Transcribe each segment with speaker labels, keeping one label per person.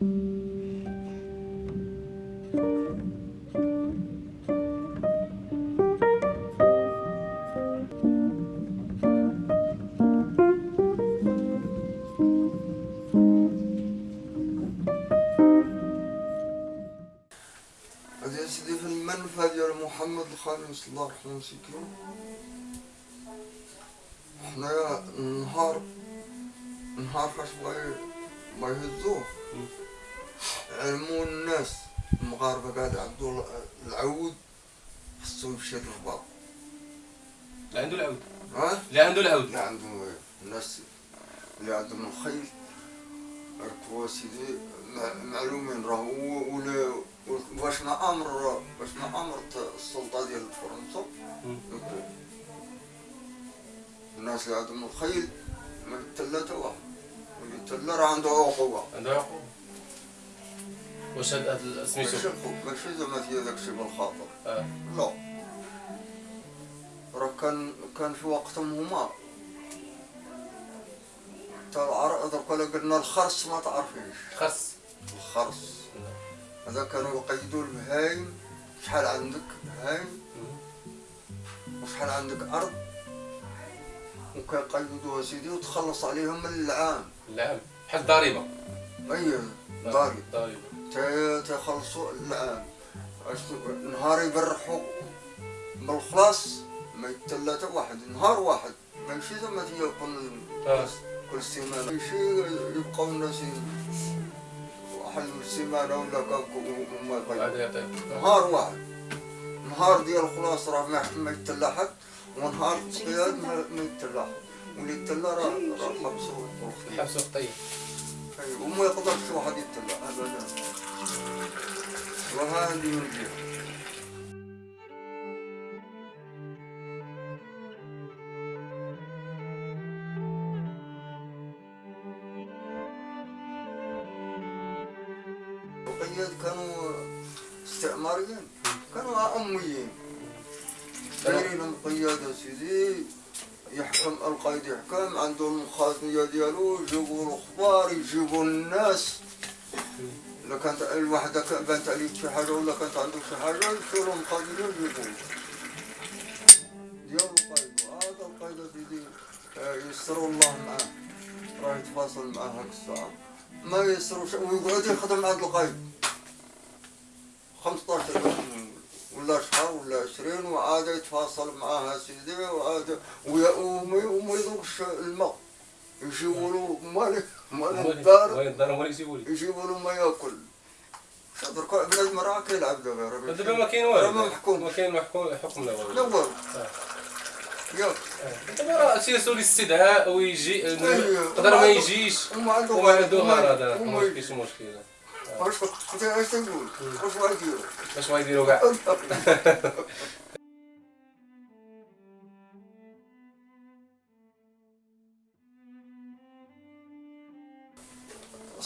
Speaker 1: سيدي في المنفى ديال محمد الخامس الله يرحمه مسكين حنايا النهار النهار فاش بغا بغا يهزوه. علموا الناس. المغاربة قاعد عندو العود خصو يمشي للرباط
Speaker 2: اللي عنده العود.
Speaker 1: ها؟
Speaker 2: اللي عنده العود.
Speaker 1: اللي عندهم الناس اللي عندهم الخيل ركبوا سيدي مع- معلومين راه هو ولا واش ما أمر واش ما امرت السلطة ديال فرنسا؟ الناس اللي عندهم الخيل ما يتلا واحد واللي يتلا راه عنده عقوبة.
Speaker 2: عنده عقوبة. واش هاد سميتو
Speaker 1: ماشي زعما فيها داكشي بالخاطر
Speaker 2: آه.
Speaker 1: لا. راه كان كان في وقتهم هما. تا العر درك ولا قلنا الخرس ما تعرفيش
Speaker 2: خاص
Speaker 1: الخرس. هذا كانوا يقيدوا البهايم شحال عندك بهايم. وشحال عندك أرض. وكيقيدوها سيدي وتخلص عليهم من العام.
Speaker 2: العام. بحال الضريبة.
Speaker 1: أي ضاري
Speaker 2: ضريبة.
Speaker 1: العام أش- نهار يبرحوا بالخلاص ما يتلا حتى واحد نهار واحد. ماشي زعما تيكون
Speaker 2: آه.
Speaker 1: كل سيمانة. ماشي يبقاو الناس واحد السيمانة ولا كاك وما
Speaker 2: بعد
Speaker 1: يقيدوا
Speaker 2: يعطيك.
Speaker 1: نهار واحد. نهار ديال الخلاص راه ما ما يتلا حد ونهار التصقياد ما ما يتلا حد. واللي يتلا راه راه
Speaker 2: حبسو خطية
Speaker 1: أيوة، وما يقدرش واحد يتبع ابدا. وهذه من جهه القياد كانوا استعماريين كانوا أميين. دايرين القيادة سيدي يحكم القائد يحكم عندهم الخازنية ديالو يجيبوا الأخبار يجيبوا الناس. اذا كانت الوحدة عليك شي حاجة ولا كانت عندك شي حاجة يشيروا الخازنية ويجيبوه ديال القائد هذا القائد سيدي آه، يسروا الله معاه. راه يتفاصل معاه هاك الساعة ما يسروش ويقعد يخدم القائد 15 يوم ولا شهر ولا 20 وعاد يتفاصل معاها سيدي وعاد وما يذوقش الماء. يجيبوا له مالك.
Speaker 2: وين الدار؟ هو اللي يجيبوا لي.
Speaker 1: يجيبوا له ما ياكل. درك بنادم راه كيلعب دابا راه
Speaker 2: دابا ما كاين
Speaker 1: راه
Speaker 2: والو.
Speaker 1: ما محكوم
Speaker 2: ما كاين محكوم حكم لا
Speaker 1: لا
Speaker 2: والو.
Speaker 1: والو ياك.
Speaker 2: دابا راه تيرسلوا لي الاستدعاء ويجي
Speaker 1: أيوة.
Speaker 2: يقدر ما يجيش.
Speaker 1: وما عنده
Speaker 2: غرض. ما. كاينش مشكل
Speaker 1: واش أنت اش تقول؟ واش غاديروا
Speaker 2: باش ما يديروا كاع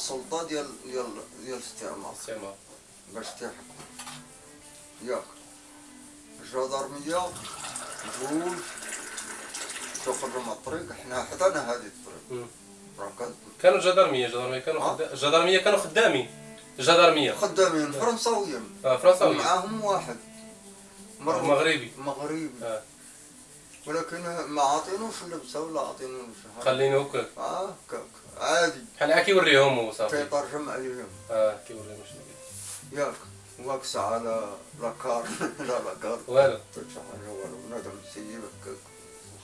Speaker 1: السلطة ديال ديال ديال الاستعمار
Speaker 2: استعمار.
Speaker 1: باش تحكم ياك. الجدرمية جوج تخرجوا من الطريق. حنا حدانا هذه الطريق.
Speaker 2: كانوا جدرمية. جدرمية كانوا
Speaker 1: آه.
Speaker 2: خدا... جدرمية كانوا خدامين. جدرمية.
Speaker 1: خدامين. فرنساويين.
Speaker 2: آه فرنساوي
Speaker 1: ومعاهم واحد. مر-
Speaker 2: مغربي.
Speaker 1: مغربي.
Speaker 2: آه.
Speaker 1: ولكن ما عاطينوش اللبسه ولا عاطينوش حاجة
Speaker 2: خلينه هكاك
Speaker 1: آه كاك عادي.
Speaker 2: بحال هكا كيوريهم هو صافي.
Speaker 1: تيترجم عليهم.
Speaker 2: آه كيوريهم شنو
Speaker 1: ياك واكس على لاكار. لا لاكار.
Speaker 2: والو.
Speaker 1: شي حاجة والو. بنادم سيبك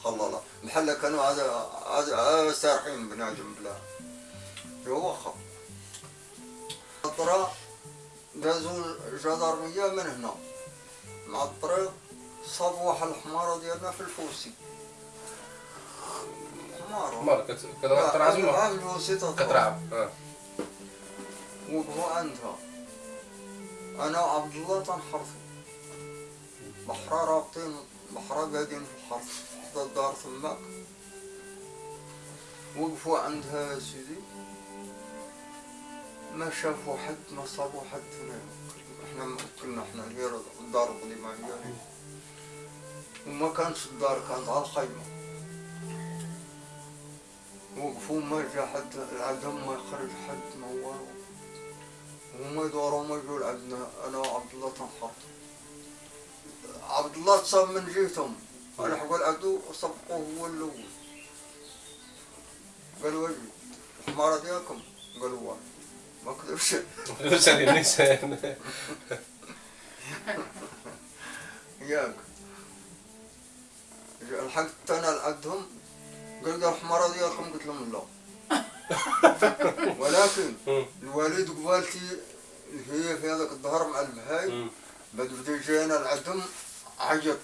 Speaker 1: خلالا بحال كانوا عاد عاد سارحين بنادم بلا. ايوا واخا. الطرا دازوا الجدرمية من هنا. مع الطريق واحد الحمارة ديالنا في الفوسي. حمارة
Speaker 2: مار كت- كترعى تما
Speaker 1: عام الوسيطة
Speaker 2: كترعى آه.
Speaker 1: وقفوا عندها أنا وعبد الله تنحرثوا بحرا رابطين بحرا قاعدين في الحرث حدا الدار تماك وقفوا عندها يا سيدي. ما شافوا حد ما صابوا حد هنا إحنا ما كنا إحنا هي الدار القديمة هي. وما كانتش الدار كانت على الخيمة وقفوا ما جا حد العدم ما يخرج حد ما والو وهم يدوروا ما يقول عندنا أنا وعبد الله تنحط. عبد الله تصاب من جهتهم أنا حقول عدو صفقوه هو الأول. قالوا أجي الحمارة ديالكم قالوا واه ما كذبش
Speaker 2: هذه النساء
Speaker 1: ياك. لحقت أنا لعندهم قال لي الحمارة ديالكم قلت لهم لا. ولكن الوالد قبالتي هي في هذاك الظهر مع البهاي بعد بدا جانا لعندهم عيط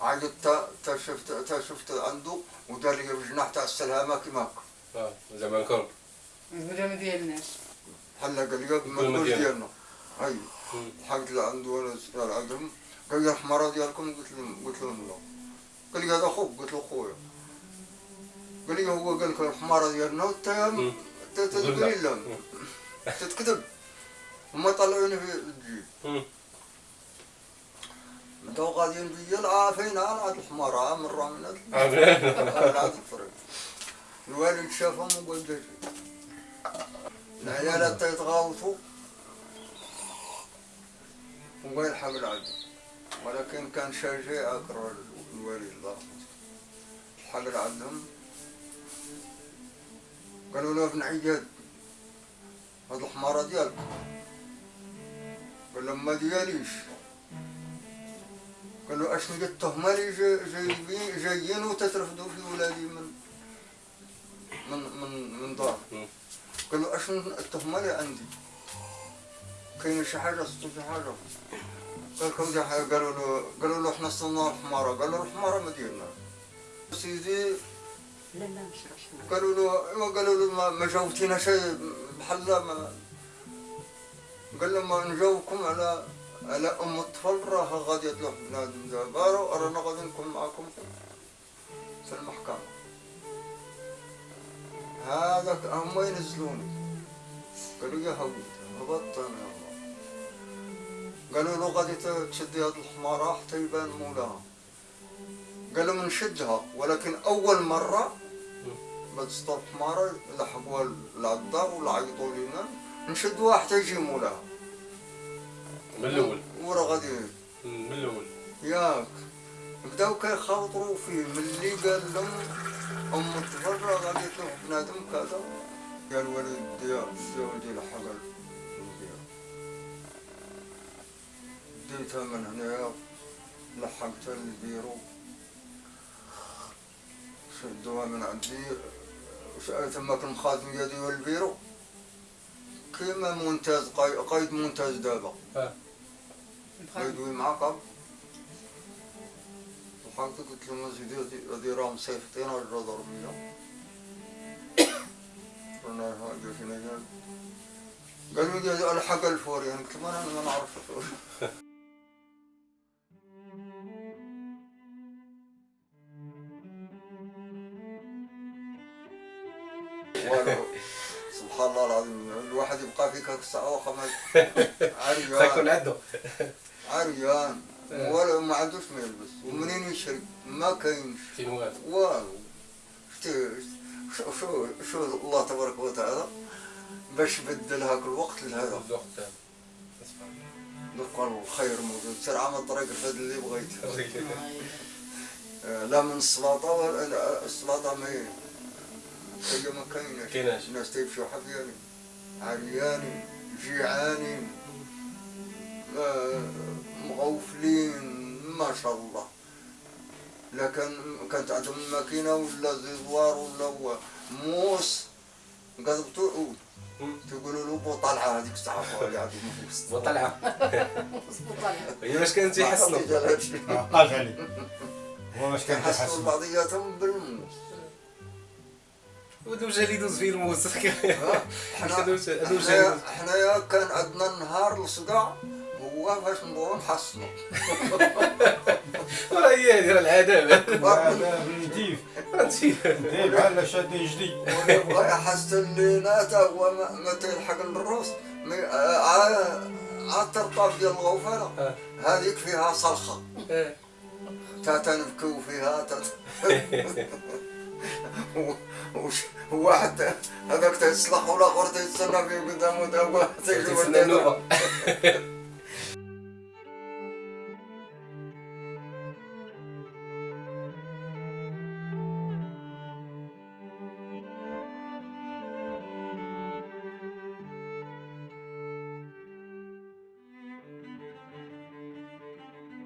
Speaker 1: عيط تا تا شفت تا شفت عنده ودار لي بجناح تاع السلامة كيما هكا.
Speaker 2: آه زعما كرب
Speaker 3: ولا ما ديالناش
Speaker 1: حنا قال لي ما
Speaker 2: ديالنا.
Speaker 1: هاي لحقت لعنده أنا عندهم قال لي الحمارة ديالكم قلت لهم قلت لهم لا قال لي هذا أخوك قلت له خويا قال لي هو قال لك الحمارة ديالنا لي لا تتكذب هما طلعوني في الجيب. بداو غاديين بيا العافين على هاد الحمارة مرة من هاد الطريق الوالد شافهم وقال لي العيالات يتغاوطوا وقال يلحق العدو ولكن كان شجاع أكره الوالد الله لحق العدم؟ قالوا له ابن عياد هاد الحمارة ديالك. قال لهم ما دياليش. قالوا أشنو قد التهمة اللي جا- جايبين جايين وتترفدوا في ولادي من من من من دار. قالوا أشنو التهمة اللي عندي؟ كاين شي حاجة؟ صدق شي حاجة. قال لكم قالوا له قالوا له إحنا صرنا الحمارة قالوا له الحمارة ما ديالنا سيدي قالوا له ايوا قالوا له ما, جاوبتينا شيء بحال ما قال لهم نجاوبكم على على أم الطفل راها غادي تروح بنادم دابا رانا غادي نكون معكم في المحكمة. هذاك هما ينزلوني. قالوا يا أنا يلا قالوا له غادي تشدي هاد الحمارة حتى يبان مولاها. قالوا نشدها ولكن أول مرة ما تصطاد حمارة لحقوها العدار ولا عيطوا لنا نشدوها حتى يجي مولاها.
Speaker 2: من الأول؟
Speaker 1: ورا غادي.
Speaker 2: من الأول.
Speaker 1: ياك. بداو كيخاطروا فيه. ملي قال لهم أم الطفل راه غادي تروح بنادم كذا. قال الولد ديال ولدي ديتها من هنايا لحقتها للبيرو شدوها من عندي وش- تماك المخازن ديالي والبيرو كيما قاي- قايد ممتاز دابا
Speaker 2: آه
Speaker 1: قايدوي معاك لحقت قلت لهم سيدي هادي- راهم صيفطين على الجدرمية رانا هاجر فينا قال قالوا لي الحق الفوري أنا قلت لهم أنا ما نعرف. الفوري سبحان الله العظيم. الواحد يبقى فيك هاك الساعة وخمس. عريان.
Speaker 2: عنده.
Speaker 1: عريان.
Speaker 2: آه.
Speaker 1: ولا ما عندوش ما يلبس. ومنين يشري؟ ما كاينش
Speaker 2: فين والو؟
Speaker 1: شو شو شو الله تبارك وتعالى باش بدل هاك الوقت لهذا.
Speaker 2: الوقت.
Speaker 1: قال الخير موجود. سير عمل طريق الفد اللي بغيت. آه، لا من السلاطة ولا لا، السلاطة ما هي هي ما كايناش. الناس تيمشيو حفياني عرياني جيعاني آه، مغوفلين ما شاء الله. لكن كانت عندهم ماكينة ولا زيزوار ولا هو. موس. قصبتو عود. تقولوا له بطلعة هذيك الساعة اللي عندهم موس
Speaker 3: مظبوط
Speaker 2: هي باش كانت يحسنوا
Speaker 4: عقاش عليه هو باش كان كيحسن
Speaker 1: بعضياتهم بالموس.
Speaker 2: ودو جا اللي يدوز فيه الموس
Speaker 1: ها؟
Speaker 2: حنا
Speaker 1: حنايا كان عندنا نهار الصقع هو فاش ندورو نحصنو.
Speaker 2: راه هي هذه راه العذاب.
Speaker 4: داير بحال شادي جديد.
Speaker 1: ويبغى يحس اللي ناتا هو ما, ما تلحق الروس مي- آه، عا عا الترطاب ديال الغوفانة
Speaker 2: آه.
Speaker 1: هذيك فيها صلخة
Speaker 2: آه.
Speaker 1: تا تنبكيو فيها تا وش- وواحد هذاك تيتصلح والاخر تيستنى فيه قدامه
Speaker 2: تستنى
Speaker 1: الدنيا.
Speaker 2: النوبة